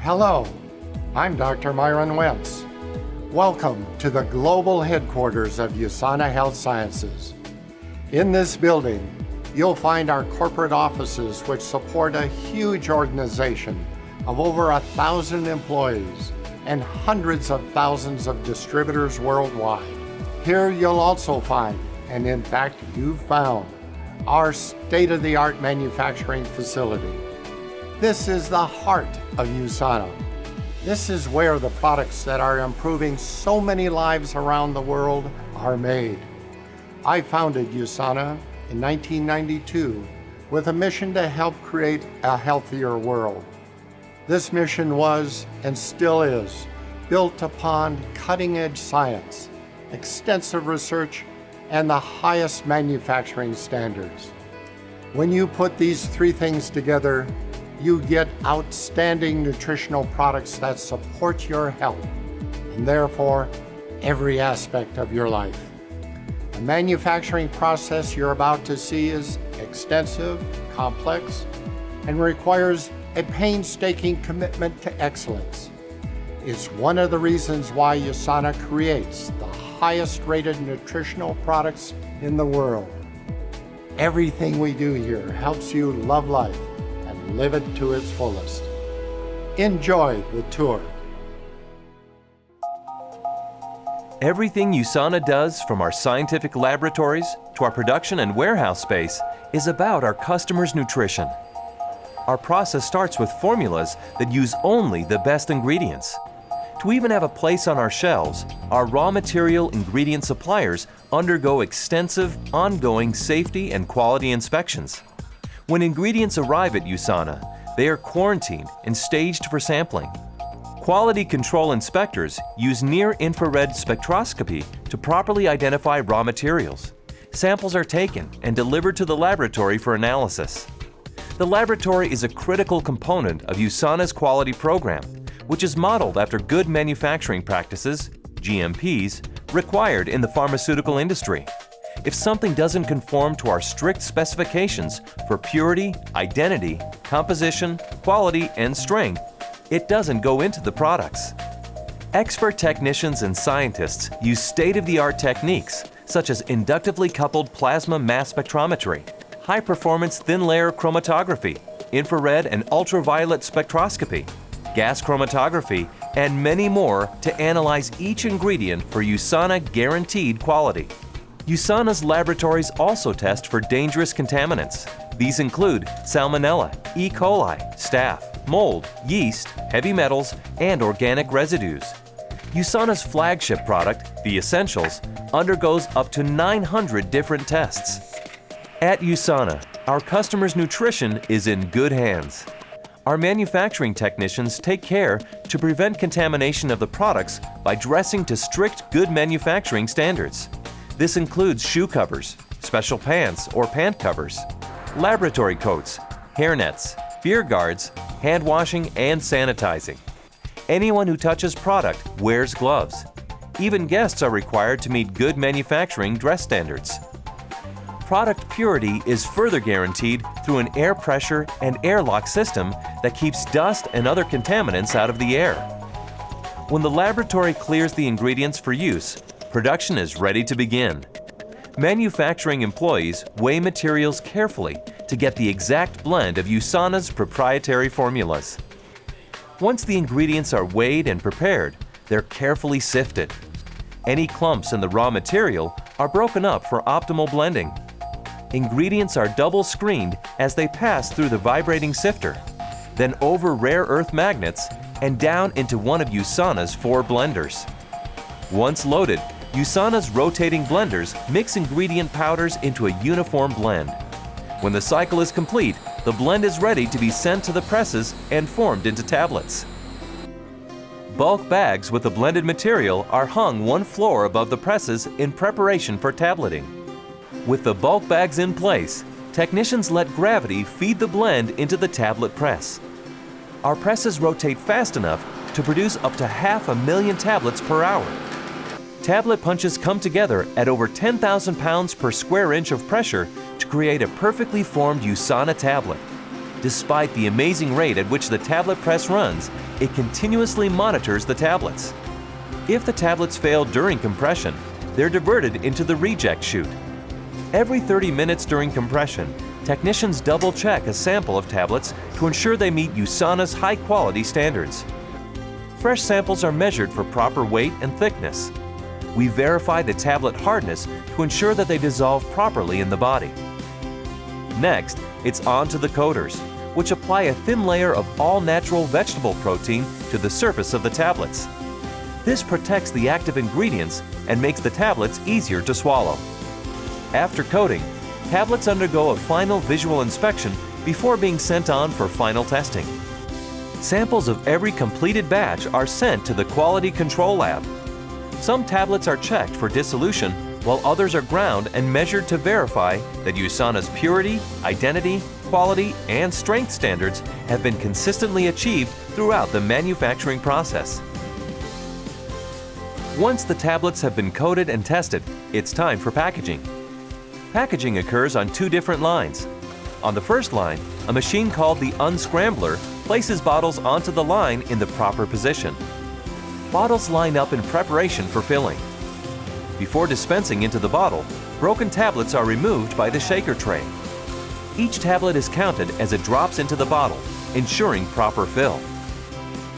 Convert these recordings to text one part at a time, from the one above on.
Hello, I'm Dr. Myron Wentz. Welcome to the global headquarters of USANA Health Sciences. In this building, you'll find our corporate offices which support a huge organization of over a thousand employees and hundreds of thousands of distributors worldwide. Here you'll also find, and in fact you've found, our state-of-the-art manufacturing facility. This is the heart of USANA. This is where the products that are improving so many lives around the world are made. I founded USANA in 1992 with a mission to help create a healthier world. This mission was, and still is, built upon cutting-edge science, extensive research, and the highest manufacturing standards. When you put these three things together, you get outstanding nutritional products that support your health, and therefore every aspect of your life. The manufacturing process you're about to see is extensive, complex, and requires a painstaking commitment to excellence. It's one of the reasons why USANA creates the highest rated nutritional products in the world. Everything we do here helps you love life live it to its fullest. Enjoy the tour. Everything USANA does, from our scientific laboratories to our production and warehouse space, is about our customers' nutrition. Our process starts with formulas that use only the best ingredients. To even have a place on our shelves, our raw material ingredient suppliers undergo extensive, ongoing safety and quality inspections. When ingredients arrive at USANA, they are quarantined and staged for sampling. Quality control inspectors use near-infrared spectroscopy to properly identify raw materials. Samples are taken and delivered to the laboratory for analysis. The laboratory is a critical component of USANA's quality program, which is modeled after good manufacturing practices, GMPs, required in the pharmaceutical industry. If something doesn't conform to our strict specifications for purity, identity, composition, quality, and strength, it doesn't go into the products. Expert technicians and scientists use state-of-the-art techniques such as inductively coupled plasma mass spectrometry, high-performance thin-layer chromatography, infrared and ultraviolet spectroscopy, gas chromatography, and many more to analyze each ingredient for USANA guaranteed quality. USANA's laboratories also test for dangerous contaminants. These include Salmonella, E. coli, staph, mold, yeast, heavy metals, and organic residues. USANA's flagship product, the Essentials, undergoes up to 900 different tests. At USANA, our customers' nutrition is in good hands. Our manufacturing technicians take care to prevent contamination of the products by dressing to strict good manufacturing standards. This includes shoe covers, special pants or pant covers, laboratory coats, hairnets, beard guards, hand washing and sanitizing. Anyone who touches product wears gloves. Even guests are required to meet good manufacturing dress standards product purity is further guaranteed through an air pressure and airlock system that keeps dust and other contaminants out of the air. When the laboratory clears the ingredients for use, production is ready to begin. Manufacturing employees weigh materials carefully to get the exact blend of USANA's proprietary formulas. Once the ingredients are weighed and prepared, they're carefully sifted. Any clumps in the raw material are broken up for optimal blending ingredients are double screened as they pass through the vibrating sifter, then over rare earth magnets and down into one of USANA's four blenders. Once loaded, USANA's rotating blenders mix ingredient powders into a uniform blend. When the cycle is complete, the blend is ready to be sent to the presses and formed into tablets. Bulk bags with the blended material are hung one floor above the presses in preparation for tableting. With the bulk bags in place, technicians let gravity feed the blend into the tablet press. Our presses rotate fast enough to produce up to half a million tablets per hour. Tablet punches come together at over 10,000 pounds per square inch of pressure to create a perfectly formed USANA tablet. Despite the amazing rate at which the tablet press runs, it continuously monitors the tablets. If the tablets fail during compression, they're diverted into the reject chute. Every 30 minutes during compression, technicians double check a sample of tablets to ensure they meet USANA's high quality standards. Fresh samples are measured for proper weight and thickness. We verify the tablet hardness to ensure that they dissolve properly in the body. Next, it's on to the coaters, which apply a thin layer of all-natural vegetable protein to the surface of the tablets. This protects the active ingredients and makes the tablets easier to swallow. After coating, tablets undergo a final visual inspection before being sent on for final testing. Samples of every completed batch are sent to the Quality Control Lab. Some tablets are checked for dissolution while others are ground and measured to verify that USANA's purity, identity, quality, and strength standards have been consistently achieved throughout the manufacturing process. Once the tablets have been coated and tested, it's time for packaging. Packaging occurs on two different lines. On the first line, a machine called the unscrambler places bottles onto the line in the proper position. Bottles line up in preparation for filling. Before dispensing into the bottle, broken tablets are removed by the shaker tray. Each tablet is counted as it drops into the bottle, ensuring proper fill.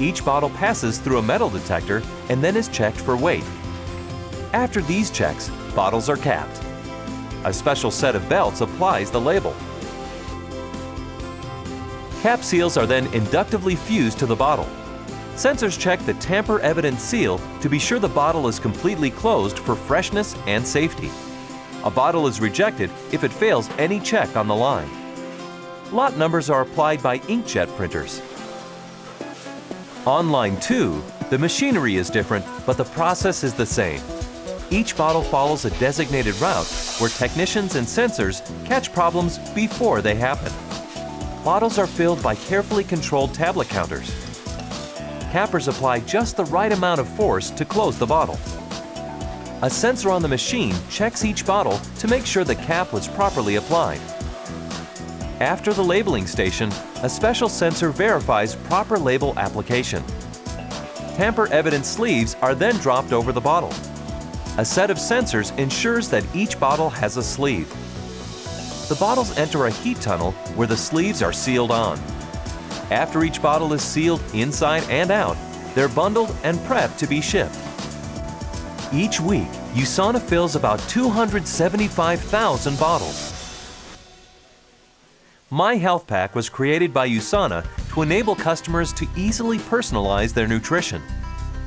Each bottle passes through a metal detector and then is checked for weight. After these checks, bottles are capped. A special set of belts applies the label. Cap seals are then inductively fused to the bottle. Sensors check the tamper-evident seal to be sure the bottle is completely closed for freshness and safety. A bottle is rejected if it fails any check on the line. Lot numbers are applied by inkjet printers. On line 2, the machinery is different, but the process is the same. Each bottle follows a designated route where technicians and sensors catch problems before they happen. Bottles are filled by carefully controlled tablet counters. Cappers apply just the right amount of force to close the bottle. A sensor on the machine checks each bottle to make sure the cap was properly applied. After the labeling station, a special sensor verifies proper label application. Tamper evidence sleeves are then dropped over the bottle. A set of sensors ensures that each bottle has a sleeve. The bottles enter a heat tunnel where the sleeves are sealed on. After each bottle is sealed inside and out, they're bundled and prepped to be shipped. Each week, USANA fills about 275,000 bottles. MyHealthPak was created by USANA to enable customers to easily personalize their nutrition.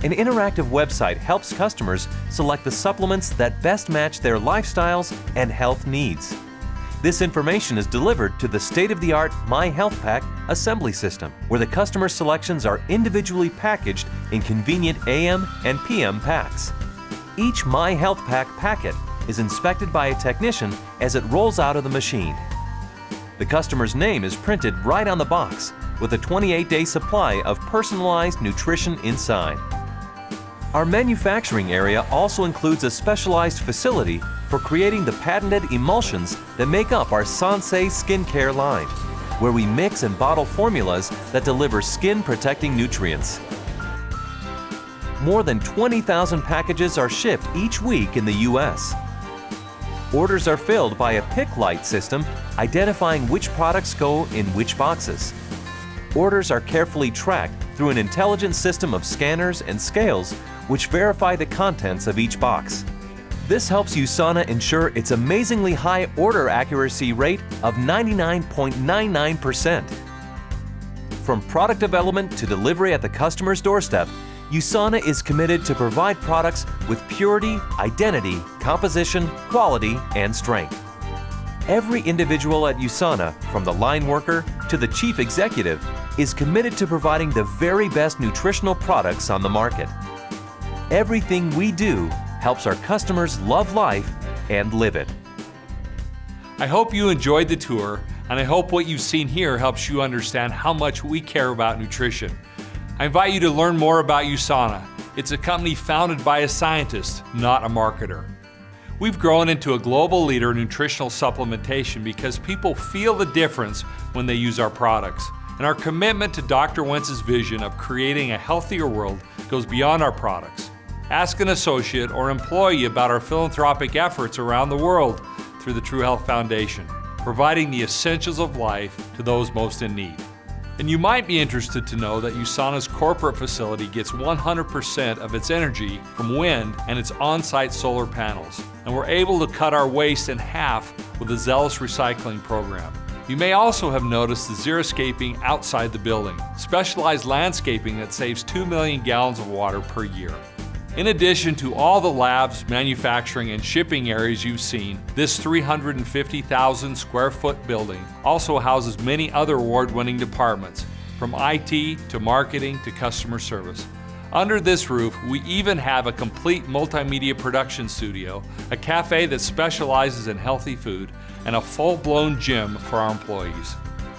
An interactive website helps customers select the supplements that best match their lifestyles and health needs. This information is delivered to the state-of-the-art MyHealthPak assembly system, where the customer selections are individually packaged in convenient AM and PM packs. Each MyHealthPak packet is inspected by a technician as it rolls out of the machine. The customer's name is printed right on the box with a 28-day supply of personalized nutrition inside. Our manufacturing area also includes a specialized facility for creating the patented emulsions that make up our Sensé skincare line, where we mix and bottle formulas that deliver skin-protecting nutrients. More than 20,000 packages are shipped each week in the U.S. Orders are filled by a pick light system identifying which products go in which boxes. Orders are carefully tracked through an intelligent system of scanners and scales which verify the contents of each box. This helps USANA ensure its amazingly high order accuracy rate of 99.99%. From product development to delivery at the customer's doorstep, USANA is committed to provide products with purity, identity, composition, quality, and strength. Every individual at USANA, from the line worker to the chief executive, is committed to providing the very best nutritional products on the market. Everything we do helps our customers love life and live it. I hope you enjoyed the tour, and I hope what you've seen here helps you understand how much we care about nutrition. I invite you to learn more about USANA. It's a company founded by a scientist, not a marketer. We've grown into a global leader in nutritional supplementation because people feel the difference when they use our products. And our commitment to Dr. Wentz's vision of creating a healthier world goes beyond our products. Ask an associate or employee about our philanthropic efforts around the world through the True Health Foundation, providing the essentials of life to those most in need. And you might be interested to know that USANA's corporate facility gets 100% of its energy from wind and its on-site solar panels. And we're able to cut our waste in half with a Zealous Recycling program. You may also have noticed the xeriscaping outside the building, specialized landscaping that saves 2 million gallons of water per year. In addition to all the labs, manufacturing, and shipping areas you've seen, this 350,000 square foot building also houses many other award-winning departments, from IT to marketing to customer service. Under this roof, we even have a complete multimedia production studio, a cafe that specializes in healthy food, and a full-blown gym for our employees.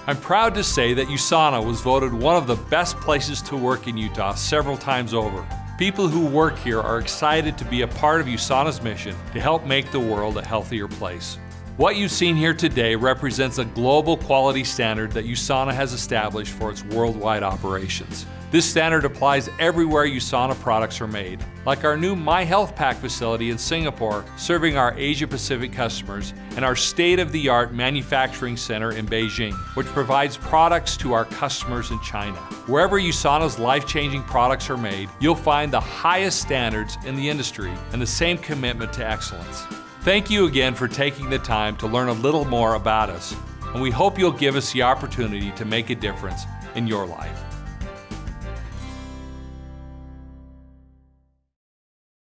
I'm proud to say that USANA was voted one of the best places to work in Utah several times over. People who work here are excited to be a part of USANA's mission to help make the world a healthier place. What you've seen here today represents a global quality standard that USANA has established for its worldwide operations. This standard applies everywhere USANA products are made, like our new MyHealthPak facility in Singapore, serving our Asia Pacific customers, and our state-of-the-art manufacturing center in Beijing, which provides products to our customers in China. Wherever USANA's life-changing products are made, you'll find the highest standards in the industry and the same commitment to excellence. Thank you again for taking the time to learn a little more about us, and we hope you'll give us the opportunity to make a difference in your life.